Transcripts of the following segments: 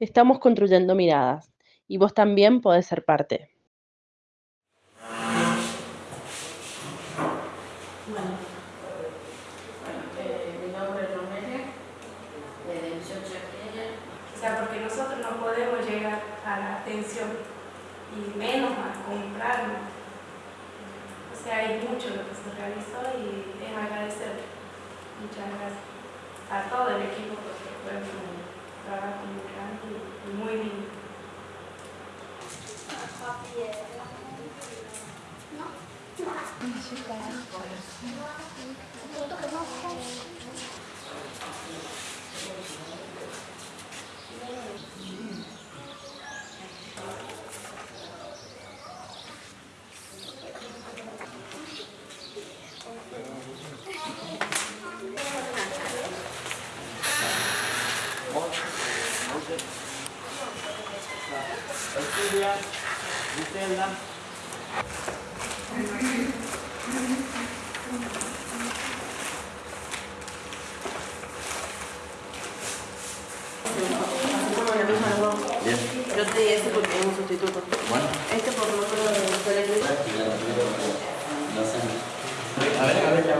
Estamos construyendo miradas y vos también podés ser parte. Bueno, eh, mi nombre es Romelia, de 18 O sea, porque nosotros no podemos llegar a la atención y menos a comprarnos. O sea, hay mucho lo que se realizó y es agradecer. Muchas gracias a todo el equipo porque fue un trabajo muy grande lindo. Yo te di ese porque es un sustituto. Bueno. Este por de colegio. A ver, a ver, ya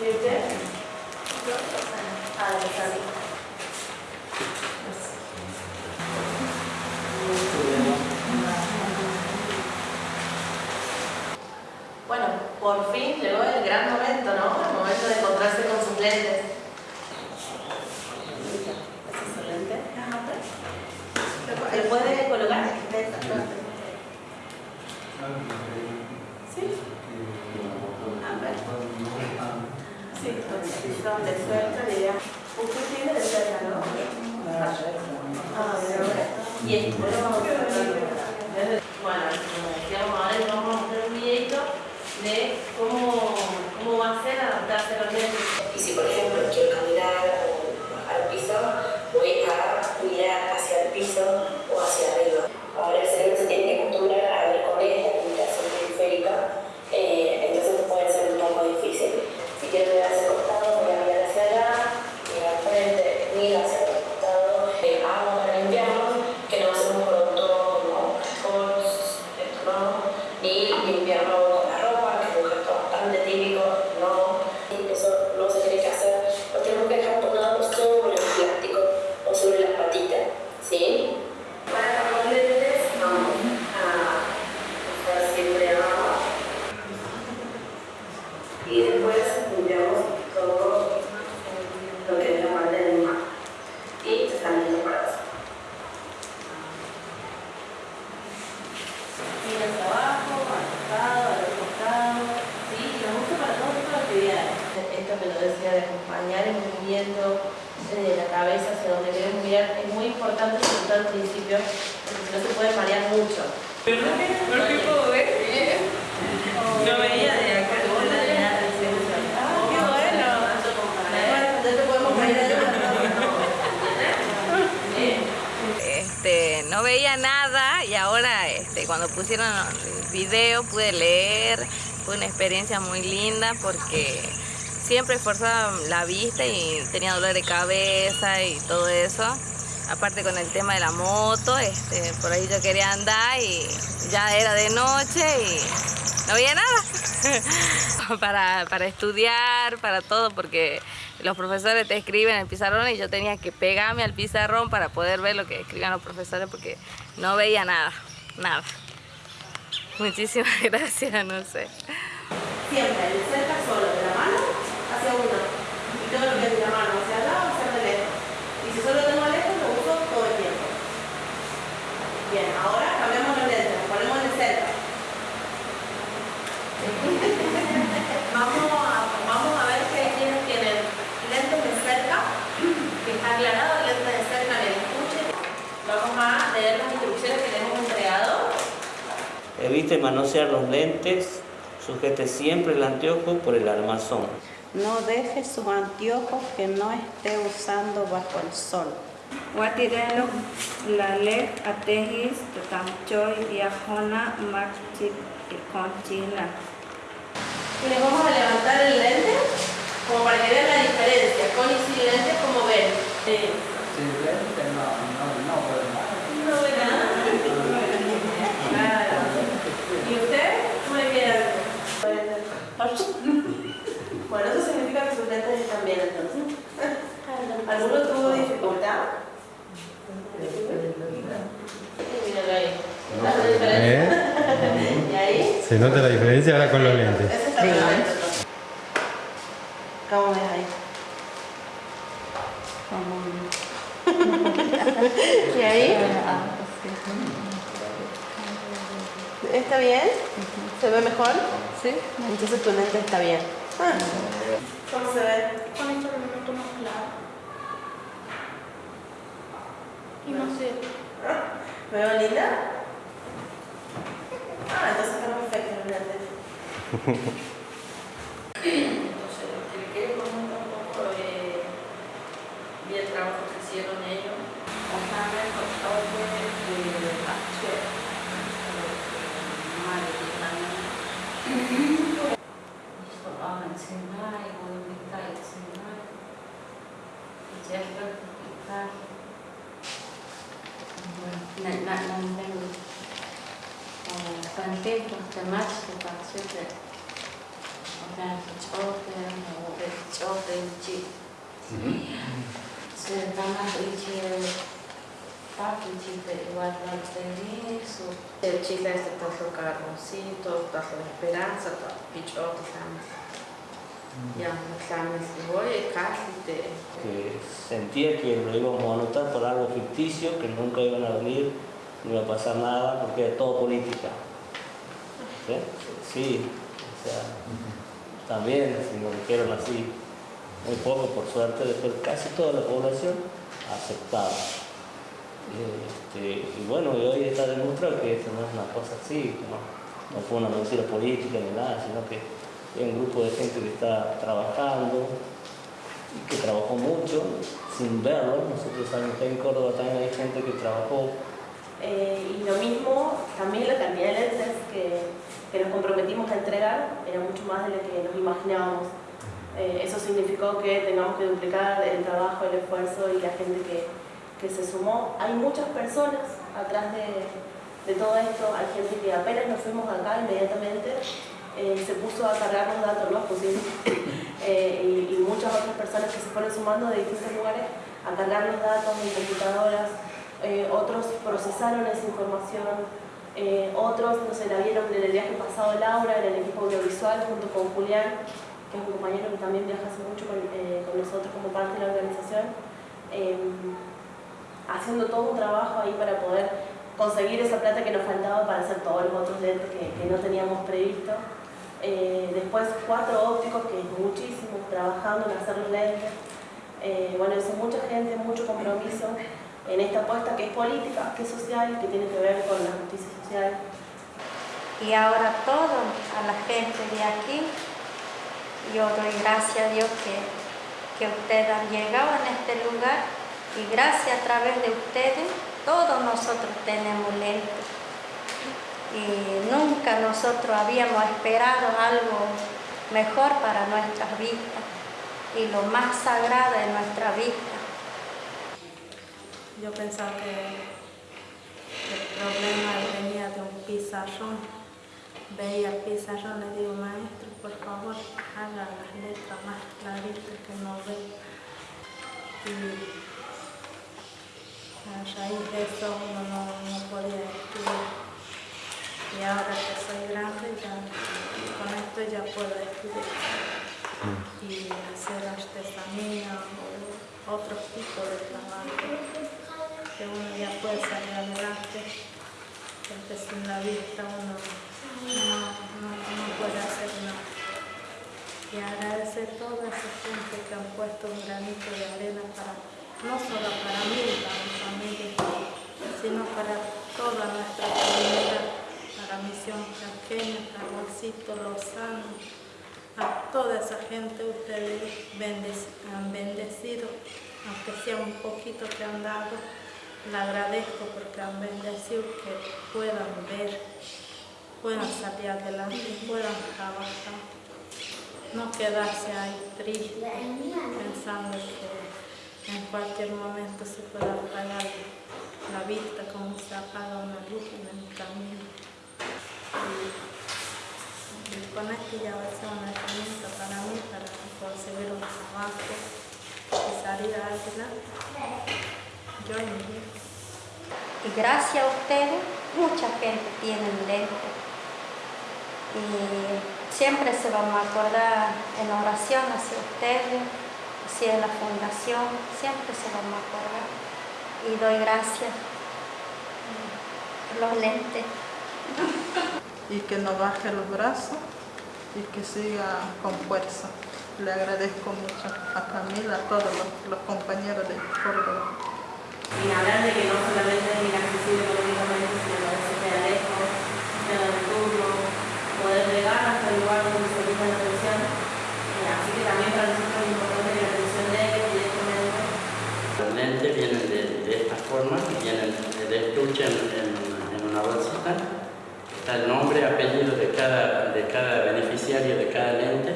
¿Y usted? Ah, de Cali. Bueno, por fin llegó el gran momento, ¿no? El momento de encontrarse con sus lentes. ¿Ese es su lente? ¿Le puede colocar? Sí. A ver. Sí, entonces, donde suelta, diría. Usted tiene de cerca, ¿no? Ah, de verdad. Y esto, bueno, como decíamos ahora, vamos a mostrar un videito de cómo, cómo va a ser adaptarse lentes. Y si por ejemplo quiero caminar al piso, voy a mirar hacia el piso o hacia arriba. Ahora el cerebro se tiene que acostumbrar a ver con esta limitación periférica, eh, entonces puede ser un poco difícil. Si quiero mirar hacia el costado, voy a mirar hacia allá, mirar al frente, mirar hacia el otro costado. Eh, agua para limpiarnos, que no hacemos producto como cascos, esto no, ni limpiarnos con la ropa, que es un gesto bastante típico, no. Eso no se tiene que hacer, lo tenemos que dejar ponernos sobre el plástico o sobre las patitas, ¿sí? Para los lentes vamos a estar siempre abajo y después limpiamos todo lo que es la parte del mar y están bien separados. Mira hacia abajo, al costado, al otro costado. Sí, lo uso para todo tipo de actividades. Esto que lo decía de acompañar el movimiento de la cabeza hacia donde queremos mirar es muy importante, todo al principio, porque si no se puede marear mucho. ¿Por qué puedo ver? No veía de acá. Este, no veía nada y ahora este, cuando pusieron el video pude leer, fue una experiencia muy linda porque siempre esforzaba la vista y tenía dolor de cabeza y todo eso. Aparte con el tema de la moto, este, por ahí yo quería andar y ya era de noche y no veía nada. para, para estudiar, para todo, porque los profesores te escriben en el pizarrón y yo tenía que pegarme al pizarrón para poder ver lo que escribían los profesores porque no veía nada, nada. Muchísimas gracias, no sé. Siempre, sujete siempre el anteojo por el armazón. No deje sus anteojos que no esté usando bajo el sol. Guatirelo la ley atejis tatamchoy viajona maxi conchina. Les vamos a levantar el lente como para que vean la diferencia, con y sin lente como ven. Sí. Bueno, eso significa que sus lentes están bien entonces. ¿Alguno tuvo dificultad? ¿eh? Ahí? Se nota la diferencia ahora con los lentes. ¿Se ve mejor? Sí. Entonces tu lente está bien. Ah. ¿Cómo se ve? Con esto lo noto más claro. Y no sé. ¿Me veo linda? Ah, entonces está perfecto el lente. Entonces, lo que quiero comentar un poco eh, vi el trabajo que hicieron ellos. Ojalá con todo el كنتيت مهتمات بتعصيب أنا بتشوفي وبتشوفي تجي سيرتنا تيجي Na, Panteco, temático, para igual no eso. El chiste este tazo carboncito, tazo de esperanza, pichoto también. Ya, exámenes y voy casi de... que sentía que lo íbamos a anotar por algo ficticio, que nunca iban a venir, no iba a pasar nada, porque era todo política. ¿Sí? Sí, o sea, también, si nos dijeron así, muy poco por suerte, después casi toda la población aceptaba. Este, y bueno, y hoy está demostrado que esto no es una cosa así, no, no fue una mentira política ni nada, sino que es un grupo de gente que está trabajando, y que trabajó mucho sin verlo. Nosotros sabemos que en Córdoba también hay gente que trabajó Eh, y lo mismo, también la cantidad de lentes que, que nos comprometimos a entregar era mucho más de lo que nos imaginábamos. Eh, eso significó que tengamos que duplicar el trabajo, el esfuerzo y la gente que, que se sumó. Hay muchas personas atrás de, de todo esto, hay gente que apenas nos fuimos acá inmediatamente eh, se puso a cargar los datos, ¿no? Pusimos, eh, y, y muchas otras personas que se fueron sumando de distintos lugares a cargar los datos en computadoras, eh, otros procesaron esa información, otros, no sé, la vieron en el viaje pasado Laura, en el equipo audiovisual, junto con Julián, que es un compañero que también viaja hace mucho con, con nosotros como parte de la organización, eh, haciendo todo un trabajo ahí para poder conseguir esa plata que nos faltaba para hacer todos los otros lentes que, que no teníamos previsto. Eh, después cuatro ópticos, que es muchísimo, trabajando en hacer los lentes. Eh, bueno, es mucha gente, mucho compromiso en esta apuesta que es política, que es social, que tiene que ver con la justicia social. Y ahora todo a la gente de aquí, yo doy gracias a Dios que, que ustedes han llegado en este lugar y gracias a través de ustedes todos nosotros tenemos lentes. Y nunca nosotros habíamos esperado algo mejor para nuestras vistas y lo más sagrado de nuestra vista. Yo pensaba que el problema venía de un pizarrón. Veía el pizarrón le digo, maestro, por favor, haga las letras más claritas que no veo. Y a raíz de eso uno no, no podía estudiar. Y ahora que soy grande, ya con esto ya puedo estudiar y hacer artesanía o otro tipo de trabajo que uno ya puede salir adelante porque sin la vista uno no, no, no puede hacer nada. Y agradecer a toda esa gente que han puesto un granito de arena para, no solo para mí y para mi familia, sino para toda nuestra comunidad, para Misión Chaqueña, para Juancito Lozano, a toda esa gente ustedes han bendecido, aunque sea un poquito que han dado, le agradezco porque han bendecido que puedan ver, puedan salir adelante, puedan trabajar, no quedarse ahí triste cualquier momento se pueda apagar la vista como se apaga una luz en el camino. Y, con esto ya va a ser una herramienta para mí para conseguir un trabajo y salir adelante. Yo y mi. Y gracias a ustedes, mucha gente tiene lentes. y siempre se van a acordar en oración hacia ustedes, hacia la fundación, siempre se van a acordar. Y doy gracias por los lentes. Y que no baje los brazos y que siga con fuerza. Le agradezco mucho a Camila, a todos los, los compañeros de Córdoba. Sin hablar de que no solamente es inaccesible económicamente, sino que a veces queda lejos, queda en turno, poder llegar hasta el lugar donde se brinda la atención. Eh, así que también para nosotros es importante que la atención de él directamente. Vienen de, de esta forma, vienen de estuche en, en, en una bolsita. Está el nombre, apellido de cada, de cada beneficiario de cada lente.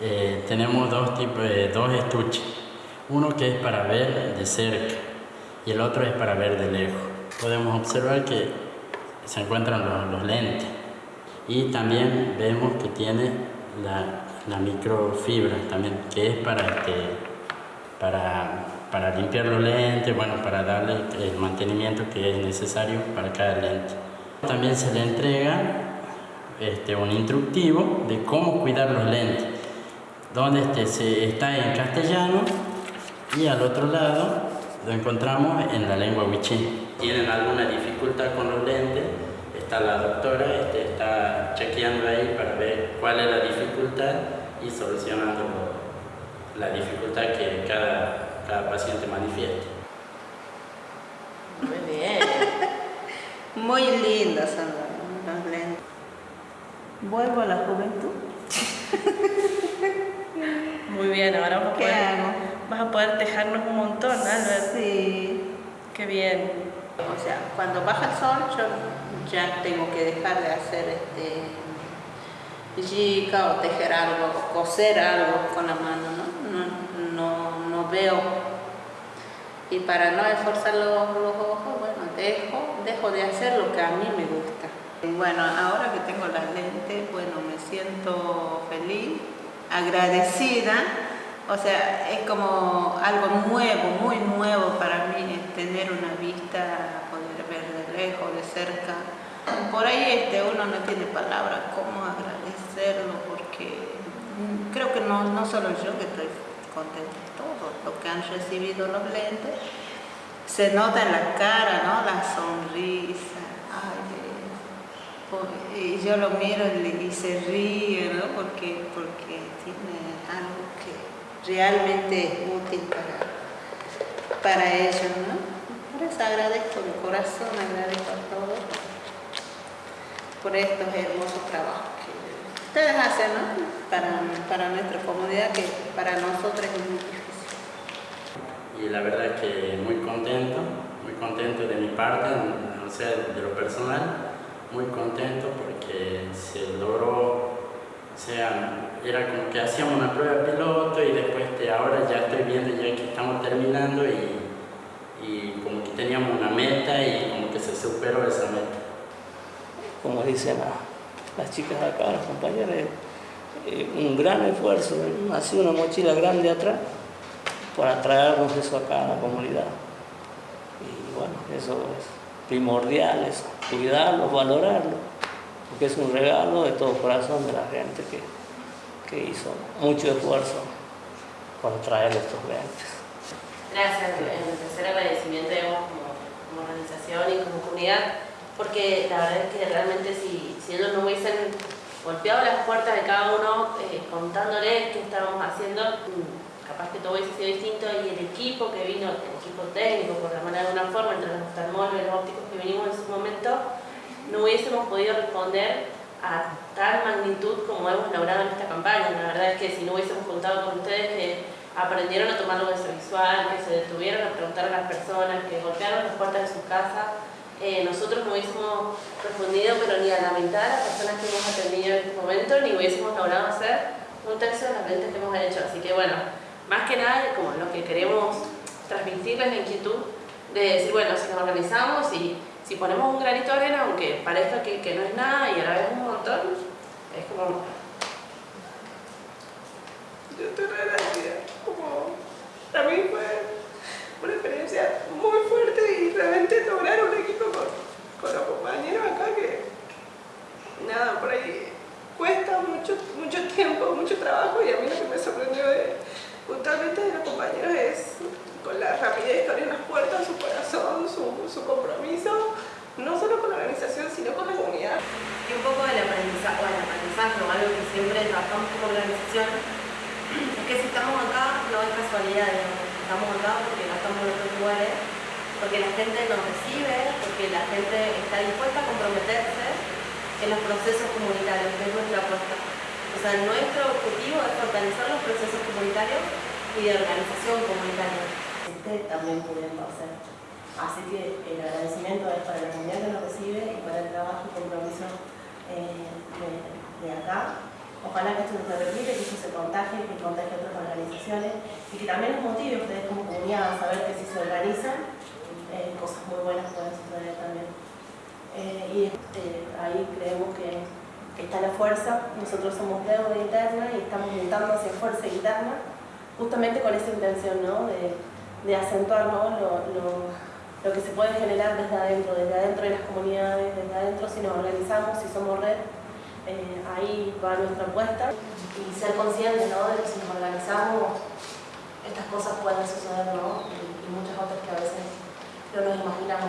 Eh, tenemos dos, tipos, eh, dos estuches. Uno que es para ver de cerca y el otro es para ver de lejos. Podemos observar que se encuentran los, los lentes y también vemos que tiene la, la microfibra también, que es para, este, para, para limpiar los lentes, bueno, para darle el mantenimiento que es necesario para cada lente. También se le entrega este, un instructivo de cómo cuidar los lentes, donde este, se, está en castellano y al otro lado lo encontramos en la lengua wichí. Tienen alguna dificultad con los lentes, está la doctora, este, está chequeando ahí para ver cuál es la dificultad y solucionando la dificultad que cada, cada paciente manifieste. Muy bien. Muy lindas son las lentes. Vuelvo a la juventud. Muy bien, ahora vas a ¿Qué poder, hago? vas a poder tejarnos un montón, Albert. Sí. Qué bien. O sea, cuando baja el sol yo ya tengo que dejar de hacer este yica o tejer algo, o coser algo con la mano, ¿no? No, no, no veo. Y para no esforzar los, los ojos, bueno, dejo, dejo de hacer lo que a mí me gusta. Bueno, ahora que tengo las lentes, bueno, me siento feliz, agradecida. O sea, es como algo nuevo, muy nuevo para mí, es tener una vista, poder ver de lejos, de cerca. Por ahí este, uno no tiene palabras cómo agradecerlo, porque mm, creo que no, no solo yo que estoy contenta, todos los que han recibido los lentes, se nota en la cara, ¿no? La sonrisa. Ay, y yo lo miro y, se ríe, ¿no? Porque, porque tiene algo que realmente es útil para, para ellos, ¿no? Por agradezco de corazón, agradezco a todos por estos hermosos trabajos que ustedes hacen, ¿no? Para, para nuestra comunidad, que para nosotros es muy difícil. y la verdad es que muy contento, muy contento de mi parte, o sea, de lo personal, muy contento porque se logró, o sea, era como que hacíamos una prueba piloto y después este, ahora ya estoy viendo ya que estamos terminando y, y como que teníamos una meta y como que se superó esa meta. Como dicen la- las chicas acá, las compañeras, eh, un gran esfuerzo, sido una mochila grande atrás para traernos eso acá a la comunidad. Y bueno, eso es primordial, es cuidarlo, valorarlo, porque es un regalo de todo corazón de la gente que, que hizo mucho esfuerzo para traer estos lentes. Gracias, en tercer agradecimiento digamos, como, como organización y como comunidad, porque la verdad es que realmente si, si ellos no hubiesen golpeado las puertas de cada uno eh, contándoles qué estábamos haciendo, mm, capaz que todo hubiese sido distinto y el equipo que vino, el equipo técnico, por llamarlo de alguna forma, entre los oftalmólogos y los ópticos que vinimos en su momento, no hubiésemos podido responder a tal magnitud como hemos logrado en esta campaña. La verdad es que si no hubiésemos contado con ustedes que aprendieron a tomar lo visual, que se detuvieron a preguntar a las personas, que golpearon las puertas de su casa, eh, nosotros no hubiésemos respondido, pero ni a la mitad de las personas que hemos atendido en este momento, ni hubiésemos logrado hacer un tercio de las ventas que hemos hecho. Así que bueno, más que nada, como lo que queremos transmitirles la inquietud de decir, bueno, si nos organizamos y si ponemos un granito de arena, aunque parezca que, que no es nada y a la vez un montón, es como... Yo agradecida, como para mí fue una experiencia muy fuerte y realmente lograr un equipo con, con los compañeros acá que nada, por ahí importante de los compañeros es con la rapidez que abren las puertas, su corazón, su, su compromiso, no solo con la organización, sino con la comunidad. Y un poco del aprendizaje, bueno, aprendizaje o algo que siempre trabajamos como organización, es que si estamos acá no es casualidad, digamos. estamos acá porque no estamos en otros lugares, porque la gente nos recibe, porque la gente está dispuesta a comprometerse en los procesos comunitarios, que es nuestra apuesta. O sea, nuestro objetivo es fortalecer los procesos comunitarios y de organización comunitaria. Este también pudiendo hacer. Así que el agradecimiento es para la comunidad que nos recibe y para el trabajo y compromiso eh, de, de acá. Ojalá que esto no se repite, que esto se contagie, que contagie a otras organizaciones y que también nos motive a ustedes como comunidad a saber que si se organizan, eh, cosas muy buenas pueden suceder también. Eh, y eh, ahí creemos que, está la fuerza. Nosotros somos deuda interna y estamos mutando hacia fuerza interna, justamente con esa intención ¿no? de, acentuar ¿no? lo que se puede generar desde adentro, desde adentro de las comunidades, desde adentro si nos organizamos, si somos red, eh, ahí va nuestra apuesta y ser conscientes ¿no? de que si nos organizamos estas cosas pueden suceder ¿no? y, y muchas otras que a veces no nos imaginamos.